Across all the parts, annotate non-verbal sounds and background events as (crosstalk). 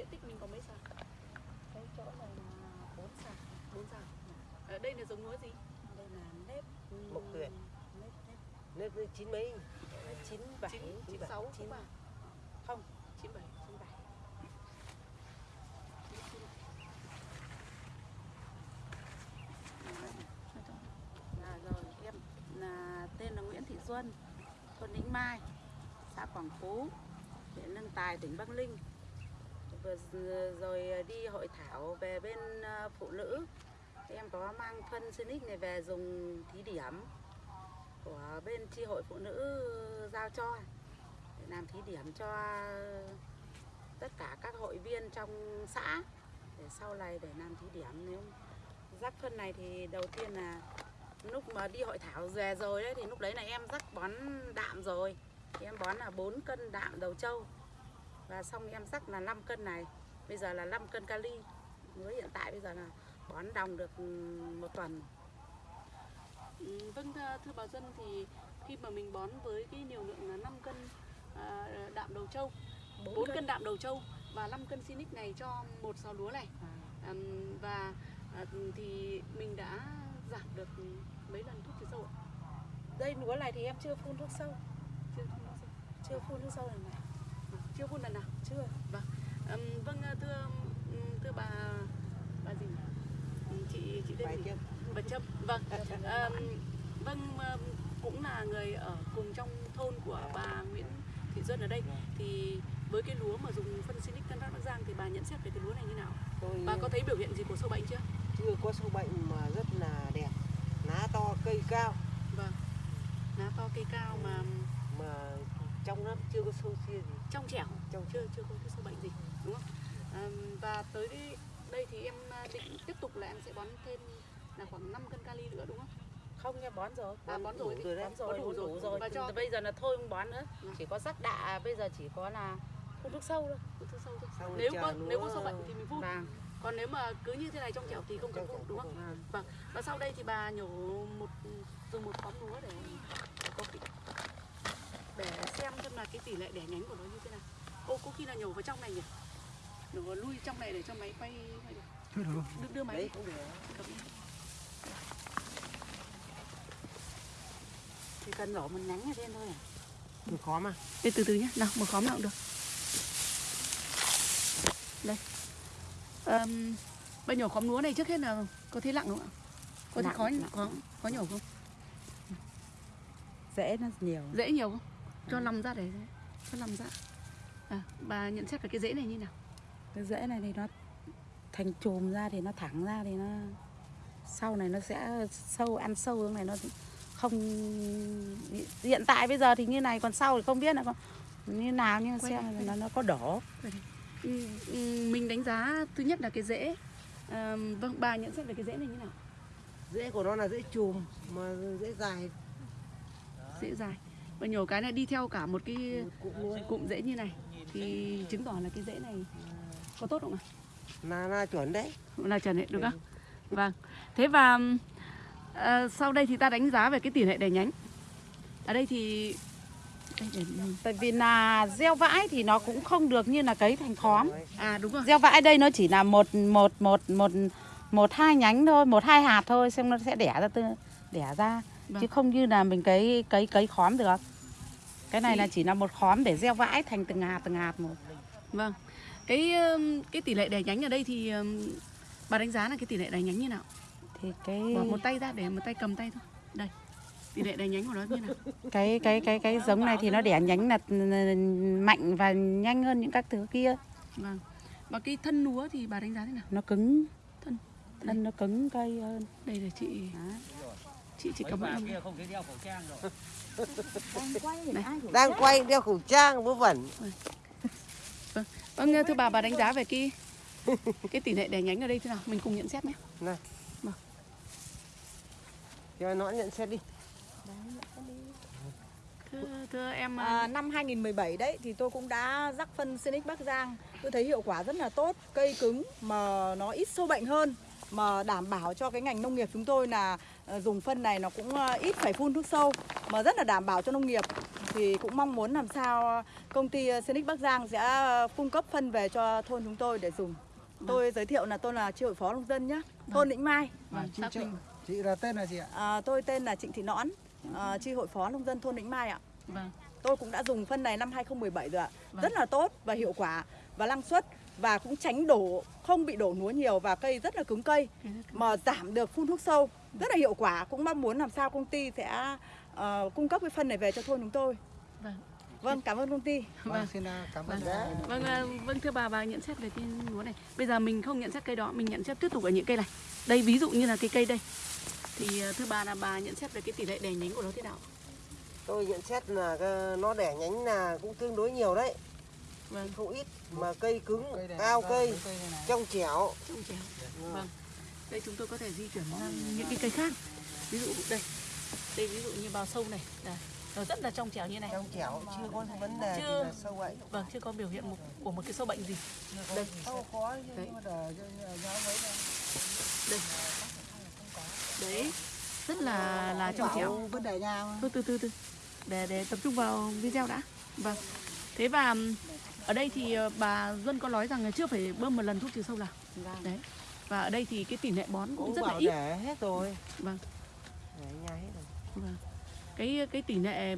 diện tích mình có mấy sào? cái chỗ này là bốn sào Bốn sào. Ở đây là giống lúa gì? đây là nếp Mộc tuyển. nếp nếp Nếp với chín mấy chín bảy Chín, sáu chín không Chín bảy. chín bảy À, rồi em là tên là Nguyễn Thị Xuân thôn Lĩnh Mai xã Quảng Phú huyện Nâng Tài tỉnh Bắc Ninh vừa rồi à, đi hội thảo về bên à, phụ nữ. Em có mang phân Sinic này về dùng thí điểm của bên tri hội phụ nữ giao cho. Để làm thí điểm cho tất cả các hội viên trong xã. Để sau này để làm thí điểm, nếu rắc phân này thì đầu tiên là lúc mà đi hội thảo về rồi đấy thì lúc đấy là em rắc bón đạm rồi. Thì em bón là 4 cân đạm đầu trâu và xong em rắc là 5 cân này. Bây giờ là 5 cân kali. Với hiện tại bây giờ là bón đồng được ừ, một tuần. Ừ, vâng thưa, bà Dân thì khi mà mình bón với cái liều lượng là 5 cân à, đạm đầu trâu, 4 cân. đạm đầu trâu và 5 cân Sinic này cho một sào lúa này. À, và à, thì mình đã giảm được mấy lần thuốc trừ sâu ạ? đây lúa này thì em chưa phun thuốc sâu. Chưa phun thuốc sâu. chưa phun thuốc sâu lần này chưa phun lần nào? chưa Ừm, vâng à, thưa thưa bà bà gì? Chị chị tên Bài gì? tiếp Bà Trâm. Vâng. Vâng ờm, cũng là người ở cùng trong thôn của bà Nguyễn Thị Duân ở đây thì với cái lúa mà dùng phân Sinic Tân Phát Bắc Giang thì bà nhận xét về cái lúa này như nào? Tôi Bà có thấy biểu hiện gì của sâu bệnh chưa? chưa có sâu bệnh mà rất là đẹp lá to cây cao Vâng. Lá to cây cao mà mà trong nó chưa có sâu chia gì trong trẻo, chưa chưa có cái sâu bệnh gì, đúng không? Ờm, và tới đây, đây thì em à, định tiếp tục là em sẽ bón thêm là khoảng 5 cân kali nữa đúng không? không em bón rồi À, bón rồi, đủ rồi đấy bón rồi đủ, đủ đủ rồi. rồi Và cho- bây giờ là thôi không bón nữa Vâng. chỉ có rắc đạ bây giờ chỉ có là phun thuốc sâu thôi Cứ thứ sâu thôi. Xong Nếu có nếu có sâu bệnh thì mình phun. vàng Còn nếu mà cứ như thế này trong trẻo thì không cần phun đúng không phun. Vâng. Và sau đây thì bà nhổ một dùng một khóm lúa để có cái, để xem xem là cái tỷ lệ đẻ nhánh của nó như thế nào. Ô có khi là nhổ vào trong này nhỉ? Nhổ vào lui trong này để cho máy quay quay được. Đưa, đưa máy đấy cũng được chỉ cần nổ một nhánh ở trên thôi à Tôi khó mà Đây từ từ nhé, nào một khóm nào cũng được. Đây. Um, bà nhổ khóm lúa này trước hết là có thấy lặng không ạ? Có thấy khó có có nhổ không? dễ nó nhiều Dễ nhiều không? Cho lòng ra để cho lòng ra. À, bà nhận xét về cái rễ này như nào? cái rễ này thì nó thành chùm ra thì nó thẳng ra thì nó sau này nó sẽ sâu ăn sâu hướng này nó không hiện tại bây giờ thì như này còn sau thì không biết là có như nào nhưng xem đây, nó nó có đỏ Ừ, ừ, mình đánh giá thứ nhất là cái rễ. À, vâng, bà nhận xét về cái rễ này như nào? rễ của nó là rễ chùm mà rễ dài Rễ dài. Và nhổ cái này đi theo cả một cái luôn cụm rễ như này thì chứng tỏ là cái rễ này có tốt không ạ? là là chuẩn đấy là trần hệ được không? Vâng. Thế và ờ, sau đây thì ta đánh giá về cái tỷ lệ đẻ nhánh. Ở đây thì tại vì là gieo vãi thì nó cũng không được như là cấy thành khóm à đúng rồi. gieo vãi đây nó chỉ là một một một một một hai nhánh thôi một hai hạt thôi xem nó sẽ đẻ ra tư đẻ ra Vâng. chứ không như là mình cấy cấy cấy khóm được cái này Thì- là chỉ là một khóm để gieo vãi thành từng hạt từng hạt một Vâng. Cái ừm, cái tỷ lệ đẻ nhánh ở đây thì ừm, bà đánh giá là cái tỷ lệ đẻ nhánh như nào? thì cái Bỏ một tay ra để một tay cầm tay thôi. Đây. Tỷ lệ đẻ nhánh của nó như nào? cái cái cái cái giống này thì nó đẻ nhánh là mạnh và nhanh hơn những các thứ kia Vâng. Và cái thân lúa thì bà đánh giá thế nào? nó cứng Thân. thân nó cứng cây hơn Đây là chị Đó. Chị anh. kia không thấy đeo khẩu trang rồi. đang quay đeo khẩu trang vớ vẩn Vâng thưa bà bà đánh giá về cái cái tỷ lệ đẻ nhánh ở đây thế nào? Mình cùng nhận xét nhé. này Vâng. cho nó nhận xét đi Thưa thưa em À, năm 2017 đấy thì tôi cũng đã rắc phân Sinic Bắc Giang. Tôi thấy hiệu quả rất là tốt, cây cứng mà nó ít sâu bệnh hơn mà đảm bảo cho cái ngành nông nghiệp chúng tôi là dùng phân này nó cũng ờ, ít phải phun thuốc sâu mà rất là đảm bảo cho nông nghiệp. thì cũng mong muốn làm sao công ty Senic Bắc Giang sẽ cung cấp phân về cho thôn chúng tôi để dùng. Tôi giới thiệu là tôi là tri hội phó nông dân nhé, thôn Lĩnh Mai. Vâng, chị, là tên là gì ạ? À, tôi tên là Trịnh Thị Nõn, à, tri hội phó nông dân thôn Lĩnh Mai ạ. Vâng. Tôi cũng đã dùng phân này năm 2017 rồi ạ. Vâng. Rất là tốt và hiệu quả và năng suất và cũng tránh đổ không bị đổ núa nhiều và cây rất là cứng cây mà giảm được phun thuốc sâu rất là hiệu quả cũng mong muốn làm sao công ty sẽ ờ, cung cấp cái phân này về cho thôn chúng tôi Vâng. vâng cảm ơn công ty Vâng. xin à, cảm ơn. Vâng. Vâng, à, vâng thưa bà, bà nhận xét về cái lúa này. Bây giờ mình không nhận xét cây đó, mình nhận xét tiếp tục ở những cây này. Đây ví dụ như là cái cây đây. Thì à, thưa bà là bà nhận xét về cái tỷ lệ đẻ nhánh của nó thế nào? Tôi nhận xét là cái- nó đẻ nhánh là cũng tương đối nhiều đấy, Vâng, không ít mà cây cứng, cao cây, trong trẻo. trong chéo. Vâng. Đây chúng tôi có thể di chuyển sang những cái cây khác. Ví dụ đây. Đây ví dụ như bào sâu này. Đây. Nó rất là trong trẻo như này. trong trẻo chưa có vấn đề Chưa. là sâu bệnh Vâng, chưa có biểu hiện một, của một cái sâu bệnh gì. Đây. sâu Đấy. nhưng mà này Đây. Đấy. Rất là là trong trẻo. vấn đề mà. Thôi từ từ từ để để tập trung vào video đã. Vâng. Thế và ở đây thì ờ, bà Duân có nói rằng là chưa phải bơm một lần thuốc trừ sâu nào. Đấy. Và ở đây thì cái tỷ lệ bón cũng cũng rất là ít. để hết rồi Vâng. để nhà hết rồi Vâng. Cái cái tỷ lệ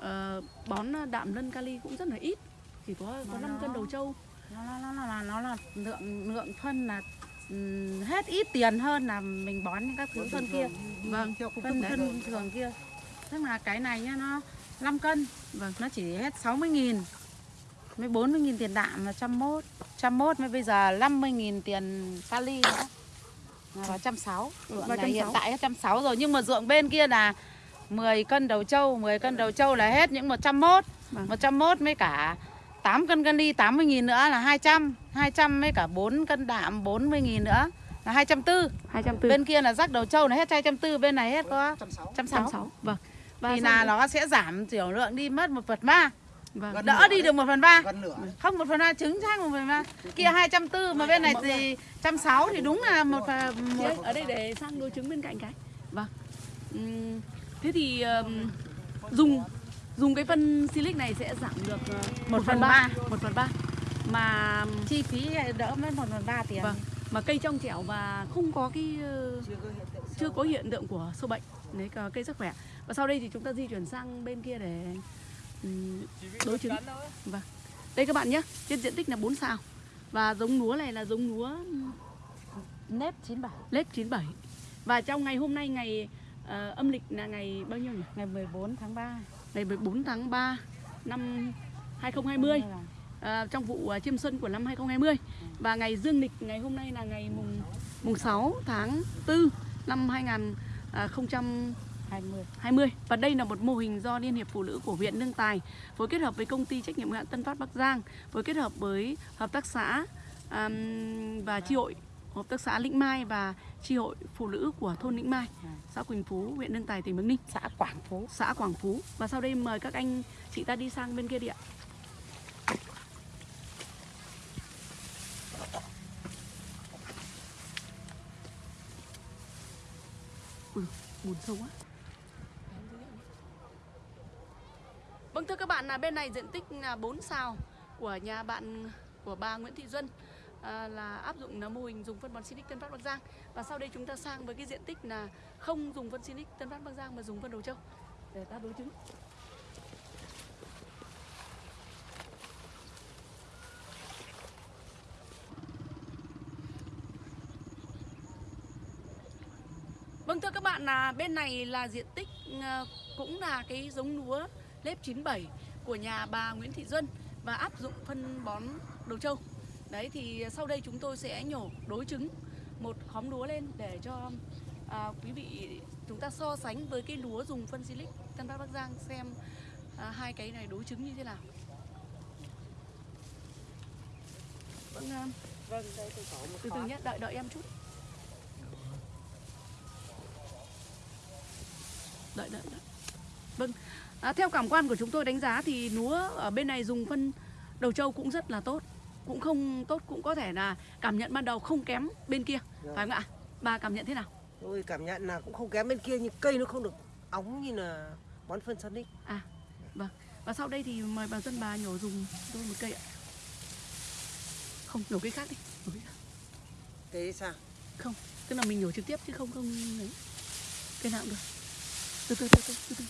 ờ, bón đạm lân kali cũng rất là ít. Chỉ có có 5 cân đầu trâu. nó nó nó nó là nó là lượng lượng phân là hết ít tiền hơn là mình bón những các thứ phân kia Vâng. phân phân thường kia tức là cái này nhá nó 5 cân Vâng. nó chỉ hết 60 nghìn mới 40 nghìn tiền đạm là trăm mốt trăm mốt mới bây giờ 50 nghìn tiền kali nữa. Là vào trăm sáu. Vào là trăm hiện tại hết trăm sáu rồi nhưng mà ruộng bên kia là 10 cân đầu trâu 10 cân đầu trâu là hết những 101 Vâng. 101 với cả 8 cân kali 80 nghìn nữa là 200 200 với cả 4 cân đạm 40 nghìn nữa là 240 240. bên kia là rắc đầu trâu là hết 240 bên này hết có trăm sáu. 160 Vâng. Và thì là nó sẽ giảm tiểu lượng đi mất một phần ba vâng. đỡ đi được một phần ba. Gần nửa. Không một phần ba trứng chắc một phần ba. Kia hai trăm tư mà bên này thì trăm sáu thì đúng là một phần ơi, ở đây để sang đối chứng bên cạnh cái. Vâng. Thế thì ừm, dùng dùng cái phân silic này sẽ giảm được ờ, Một phần ba. một phần ba. Mà chi phí đỡ mất một phần ba tiền. Vâng. Mà cây trong trẻo và không có cái ờ, chưa có hiện tượng của sâu bệnh đấy cây sức khỏe. Và sau đây thì chúng ta di chuyển sang bên kia để đối chứng. Vâng. Đây các bạn nhé trên diện tích là 4 sao. Và giống lúa này là giống lúa nếp 97 lết 97 và trong ngày hôm nay ngày ờ, âm lịch là ngày bao nhiêu nhỉ? Ngày 14 tháng 3 ngày 14 tháng 3 năm 2020 à, trong vụ à, chiêm xuân của năm 2020 và ngày dương lịch ngày hôm nay là ngày mùng mùng 6 tháng 4 năm 2020 20 và đây là một mô hình do Liên hiệp Phụ nữ của huyện Lương Tài phối kết hợp với công ty trách nhiệm hữu hạn Tân Phát Bắc Giang phối kết hợp với hợp tác xã àm, và chi hội. Hợp tác xã Lĩnh Mai và chi hội phụ nữ của thôn Lĩnh Mai xã Quỳnh Phú huyện Lương Tài tỉnh Bắc Ninh. Xã Quảng Phú. Xã Quảng Phú. Và sau đây mời các anh chị ta đi sang bên kia đi ạ. Ui, buồn sâu quá Vâng thưa các bạn là bên này diện tích là 4 sào của nhà bạn của bà Nguyễn Thị Duân à, là áp dụng là mô hình dùng phân bón Sinic Tân Phát Bắc Giang và sau đây chúng ta sang với cái diện tích là không dùng phân Sinic Tân Phát Bắc Giang mà dùng phân Đầu Châu để ta đối chứng. Vâng thưa các bạn là bên này là diện tích à, cũng là cái giống lúa lép 97 của nhà bà Nguyễn Thị Duân và áp dụng phân bón đầu trâu. Đấy thì sau đây chúng tôi sẽ nhổ đối chứng một khóm lúa lên để cho à, quý vị chúng ta so sánh với cái lúa dùng phân silic Tân Bắc Bắc Giang xem à, hai cái này đối chứng như thế nào. Vâng, à, vâng đây tôi có một từ từ nhé, đợi đợi em chút. Đợi đợi đợi. Vâng, à, theo cảm quan của chúng tôi đánh giá thì lúa ở bên này dùng phân đầu trâu cũng rất là tốt. Cũng không tốt cũng có thể là cảm nhận ban đầu không kém bên kia, Dạ. phải không ạ? Bà cảm nhận thế nào? tôi cảm nhận là cũng không kém bên kia nhưng cây nó không được óng như là bón phân Sonic Vâng. Và sau đây thì mời bà dân bà nhổ dùng tôi một cây ạ. Không, nhổ cây khác đi. Nhổ cây khác. thế sao Không, tức là mình nhổ trực tiếp chứ không không ấy. Cây nào cũng được. Từ từ từ từ từ từ.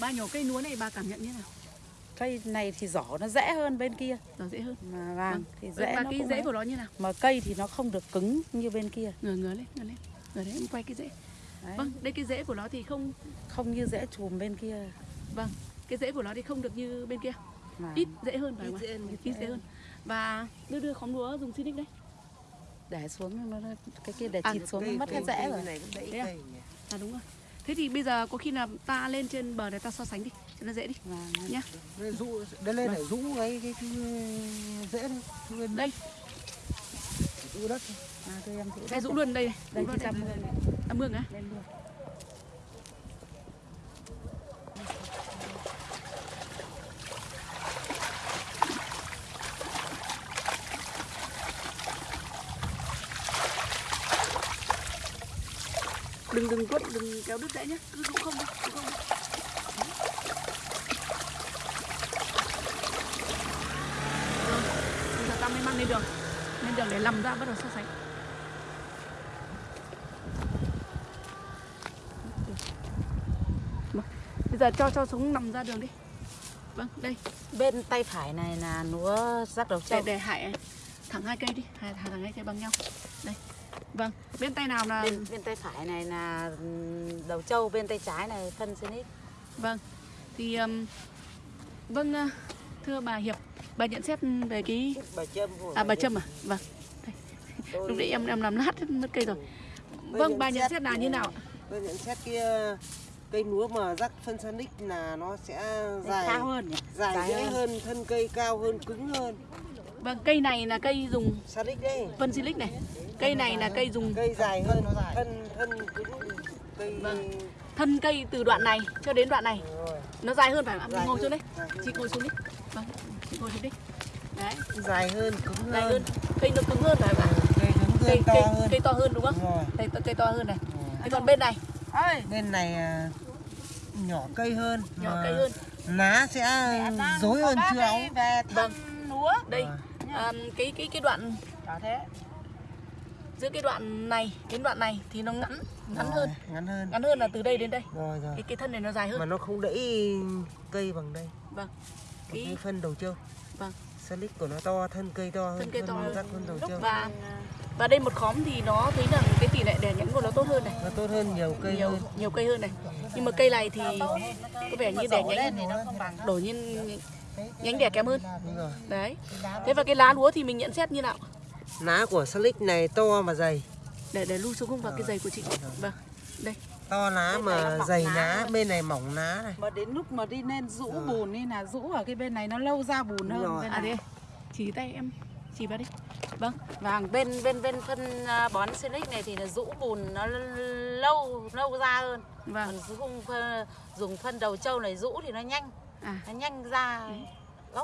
Bà nhổ cây lúa này bà cảm nhận như thế nào? cây này thì giỏ nó dễ hơn bên kia Nó dễ hơn. mà vàng Vâng. thì Dễ dễ và nó cái cũng rễ ấy. của nó như nào? mà cây thì nó không được cứng như bên kia Ngửa ngửa lên, ngửa lên. Ngửa đấy, em quay cái rễ. Đấy. Vâng, đây cái rễ của nó thì không không như dễ chùm bên kia vâng, cái rễ của nó thì không được như bên kia. mà Ít dễ hơn phải không Ít ạ? dễ hơn. Ít dễ hơn. Và đưa đưa khóm lúa dùng Sinic đấy. để xuống nó cái kia để À, chịt xuống Cây- nó mất hết cây- rễ cây rồi này cũng Thế à? À đúng rồi. Thế thì bây giờ có khi nào ta lên trên bờ này ta so sánh đi cho nó dễ đi Vàng. nhá. Đây rũ đây lên để rũ cái cái, cái dễ rũ lên Đây, rũ đất à, tôi em cái đất rũ luôn đây này. đây Rũ luôn trăm đây. luôn À, mương á? Đừng đừng quất, đừng kéo đứt rễ nhá. Cứ rũ không rũ không bây giờ ta mới mang lên đường. Lên đường để làm ra bắt đầu so sánh. Vâng, Bây giờ cho cho xuống nằm ra đường đi. Vâng, đây, bên tay phải này là lúa rắc đầu để trâu để hại thẳng hai cây đi, hai thẳng hai cây bằng nhau. Vâng, bên tay nào là bên, bên tay phải này là đầu trâu bên tay trái này phân xinic Vâng, thì um, vâng thưa bà Hiệp, bà nhận xét về cái bà châm à bà Trâm à? Vâng, Tôi- lúc đấy em em làm lát mất cây rồi. Vâng, bà nhận xét là như nào ạ? tôi nhận xét cái cây lúa mà rắc phân sanic là nó sẽ dài cao hơn nhỉ dài, Dài dễ hơn. hơn. thân cây cao hơn cứng hơn Vâng, cây này là cây dùng sanic đấy phân silic này. Cây này là cây dùng cây dài hơn thân thân cứng cây Vâng. thân cây từ đoạn này cho đến đoạn này nó dài hơn phải không Dài ngồi hơn, xuống đấy. dài hơn. Chị ngồi xuống đi. Vâng, chị ngồi xuống đi. Đấy, dài hơn cứng dài hơn hơn. Cây nó cứng hơn phải không ạ? cây cứng Cây hơn to cây hơn cây to hơn đúng không? Cây cây to hơn này. Thế còn bên này bên này à, nhỏ cây hơn nhỏ cây hơn. lá sẽ rối hơn chưa óng về Vâng. lúa Đây, à, cái cái cái đoạn đó thế. giữa cái đoạn này đến đoạn này thì nó ngắn ngắn Rồi, hơn. ngắn hơn. Ngắn hơn là từ đây đến đây. Rồi rồi. Cái cái thân này nó dài mà hơn nó không đẫy cây bằng đây. Vâng. Cái, cái phân đầu trâu. Vâng. Silic của nó to thân cây to hơn Thân cây to hơn. phân đầu trâu. và và đây một khóm thì nó thấy rằng cái tỷ lệ đẻ nhánh của nó tốt hơn này. Nó tốt hơn nhiều cây nhiều hơn. nhiều cây hơn này. Nhưng mà cây này thì có vẻ như đẻ nhánh thì nó không bằng. đổ nhiên nhánh đẻ kém hơn. Đấy. Thế và cái lá lúa thì mình nhận xét như nào? Lá của silic này to mà dày. Để để lưu xuống vào cái giày của chị. Vâng. Đây. To lá Bên mà dày lá bên này mỏng lá này. Mà đến lúc mà đi lên rũ Rồi. bùn đi là rũ ở cái bên này nó lâu ra bùn Đúng hơn. rồi. bên à này. đây chỉ tay em. Chỉ vào đi. Vâng. Vâng, bên bên bên phân à, bón Sinic này thì là rũ bùn nó lâu lâu ra hơn. vâng. Còn dùng phân, dùng phân đầu trâu này rũ thì nó nhanh, à nó nhanh ra hơn.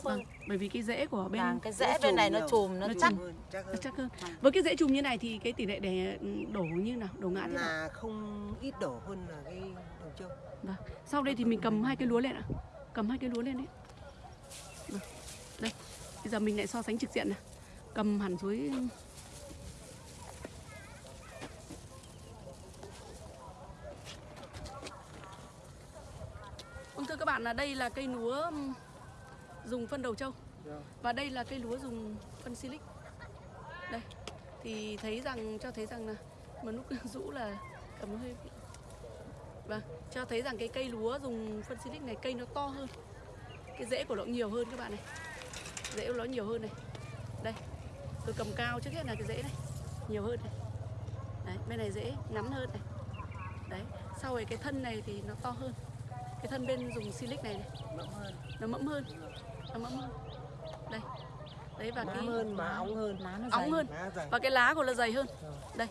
vâng bởi vì cái rễ của bên Vâng, cái rễ bên này nó chùm nó Nó chắc. chùm. hơn, chắc Nó hơn. chắc hơn. Với cái dễ trùng như này thì cái tỷ lệ đẻ đổ như nào, đổ ngã thế nào? là không ít đổ hơn là cái đầu trâu Vâng. Sau đây thì mình cầm hai cái lúa lên ạ. Cầm hai cái lúa lên đấy. Vâng. Đây. Bây giờ mình lại so sánh trực diện này. Cầm hẳn dưới Vâng thưa các bạn là đây là cây lúa dùng phân đầu trâu. Rồi. và đây là cây lúa dùng phân silic. Đây. Thì thấy rằng cho thấy rằng là mà lúc (laughs) rũ là cầm hơi bị Vâng, cho thấy rằng cái cây lúa dùng phân silic này cây nó to hơn. Cái rễ của nó nhiều hơn các bạn này. Rễ của nó nhiều hơn này. Đây, tôi cầm cao trước hết là cái rễ này. Nhiều hơn này. Đấy, bên này rễ ngắn hơn này. Đấy, sau rồi cái thân này thì nó to hơn Cái thân bên dùng silic này, này. Nó mẫm hơn. Nó mẫm hơn. Đây. Đấy và má cái hơn má óng hơn. Lá nó dày. hơn. Má dày. Và cái lá của nó dày hơn. Rồi. đây.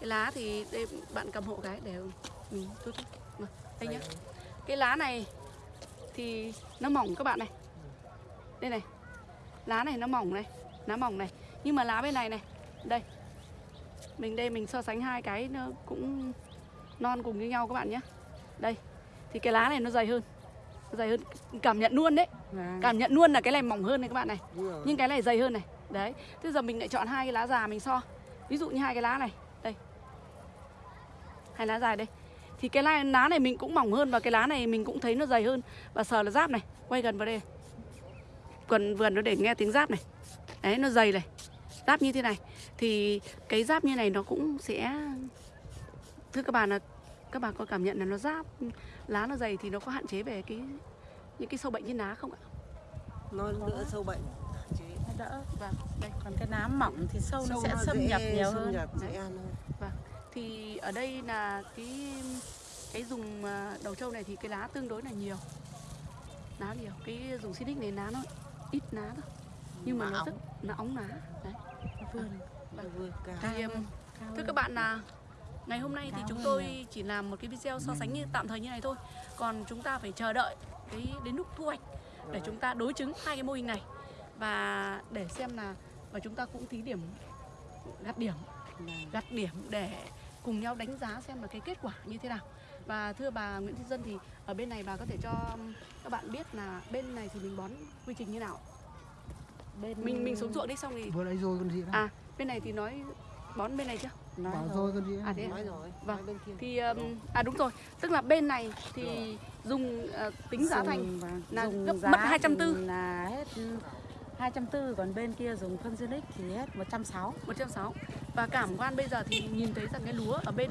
Cái lá thì đây bạn cầm hộ cái để mình tốt tốt Vâng, đây nhá. Cái lá này thì nó mỏng các bạn này. Đây này. Lá này nó mỏng này. Lá mỏng này. Nhưng mà lá bên này này. Đây. Mình đây mình so sánh hai cái nó cũng non cùng như nhau các bạn nhé đây thì cái lá này nó dày hơn. Nó dày hơn. Cảm nhận luôn đấy. Vâng. cảm nhận luôn là cái này mỏng hơn này các bạn này. Nhưng cái này dày hơn này. Đấy. Thế giờ mình lại chọn hai cái lá già mình so. Ví dụ như hai cái lá này. Đây. Hai lá dài đây. Thì cái lá, lá này mình cũng mỏng hơn và cái lá này mình cũng thấy nó dày hơn. Và sờ là giáp này. Quay gần vào đây quần vườn nó để nghe tiếng giáp này. Đấy nó dày này. Giáp như thế này. Thì cái giáp như này nó cũng sẽ thưa các bạn là các bạn có cảm nhận là nó giáp lá nó dày thì nó có hạn chế về cái những cái sâu bệnh trên lá không ạ? Nó đỡ sâu bệnh. Chế. Nó đỡ vâng. Đây còn cái nám mỏng thì sâu, nó Sâu sẽ xâm dễ- nhập nhiều xâm hơn. nhập dễ ăn hơn. thì ở đây là cái cái dùng à, đầu trâu này thì cái lá tương đối là nhiều. Lá nhiều. Cái dùng xinic này lá nó ít lá thôi. Nhưng mà Mà nó óng. rất nó óng lá. Đấy. Vườn Nó vừa cao. thì um, cao thưa các bạn là ngày hôm nay thì chúng tôi chỉ làm một cái video so sánh như tạm thời như này thôi. Còn chúng ta phải chờ đợi cái đến lúc thu hoạch để chúng ta đối chứng hai cái mô hình này. Và để xem là và chúng ta cũng thí điểm gặt điểm gặt điểm để cùng nhau đánh giá xem là cái kết quả như thế nào. Và thưa bà Nguyễn Thị Dân thì ở bên này bà có thể cho các bạn biết là bên này thì mình bón quy trình như nào? Bên mình mình xuống ruộng đi xong thì vừa nãy rồi còn gì nữa? À bên này thì nói bón bên này chưa nói bảo rồi. rồi còn gì à thế à? Nói rồi. Vâng. Nói thì um, à đúng rồi. Tức là bên này thì dùng uh, tính giá thành Dùng, vâng, là dùng gấp mất 240. thì là hết. 240 còn bên kia dùng phân Zinix thì hết 160 160 và cảm quan bây giờ thì nhìn thấy rằng cái lúa ở bên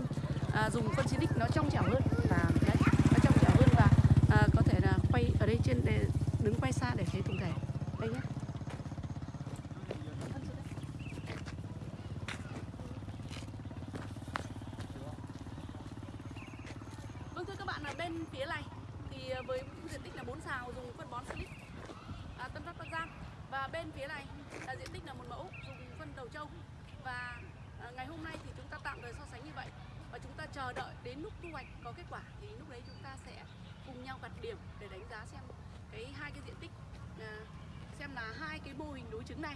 à, dùng phân xinic nó trong trẻo hơn. Và đấy nó trong trẻo hơn và à, có thể là quay ở đây trên để đứng quay xa để thấy tổng thể. Đây nhé Vâng thưa các bạn ở bên phía này thì à, với diện tích là 4 xào dùng phân bón silic à, Tân Phát Bắc Giang. Và bên phía này là diện tích là một mẫu dùng phân đầu trâu. Và à, ngày hôm nay thì chúng ta tạm thời so sánh như vậy. Và chúng ta chờ đợi đến lúc thu hoạch có kết quả thì lúc đấy chúng ta sẽ cùng nhau gặt điểm để đánh giá xem cái hai cái diện tích à, xem là hai cái mô hình đối chứng này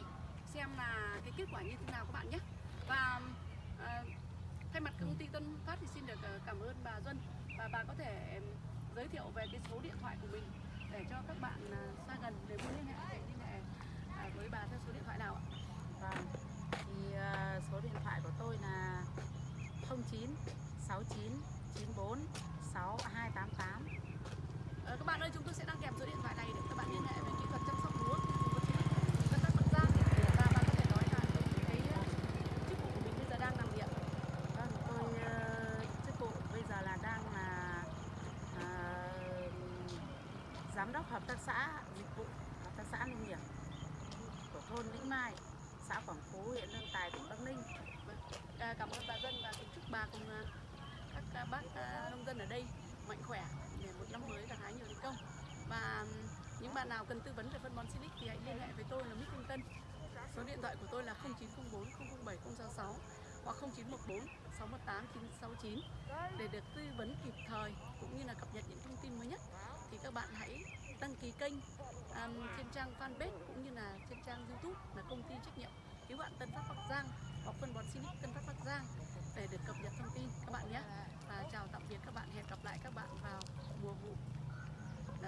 xem là cái kết quả như thế nào các bạn nhé. Và à, thay mặt công ty Tân Phát thì xin được à, cảm ơn bà Duân và bà có thể giới thiệu về cái số điện thoại của mình để cho các bạn à, xa gần nếu muốn liên hệ, để liên hệ à, với bà theo số điện thoại nào ạ? Vâng. Thì à, số điện thoại của tôi là 09 69 94 6288. Ờ, các bạn ơi chúng tôi sẽ đăng kèm số điện thoại này để các bạn liên hệ về kỹ thuật chăm sóc lúa của Tân Phát Bắc Giang và bà có thể nói là cái ờ, chức vụ của mình bây giờ đang làm gì ạ? Vâng, tôi ờ, chức vụ bây giờ là đang là ờ, giám đốc hợp tác xã dịch vụ hợp tác xã nông nghiệp của thôn Lĩnh Mai, xã Quảng Phú, huyện Lương Tài, tỉnh Bắc Ninh. À, cảm ơn bà Dân và kính chúc bà cùng à, các à, bác à, nông dân ở đây mạnh khỏe để một năm mới gặt hái nhiều thành công. Và những bạn nào cần tư vấn về phân bón Silic thì hãy liên hệ với tôi là Mít Thanh Tân. Số điện thoại của tôi là 0904 007 066 hoặc 0914 618 969 để được tư vấn kịp thời cũng như là cập nhật những thông tin mới nhất thì các bạn hãy đăng ký kênh um, trên trang fanpage cũng như là trên trang youtube là công ty trách nhiệm cứu bạn Tân Phát Bắc Giang hoặc phân bón Silic Tân Phát Bắc Giang để được cập nhật thông tin các bạn nhé. Và chào tạm biệt các bạn hẹn gặp lại các bạn vào mùa vụ.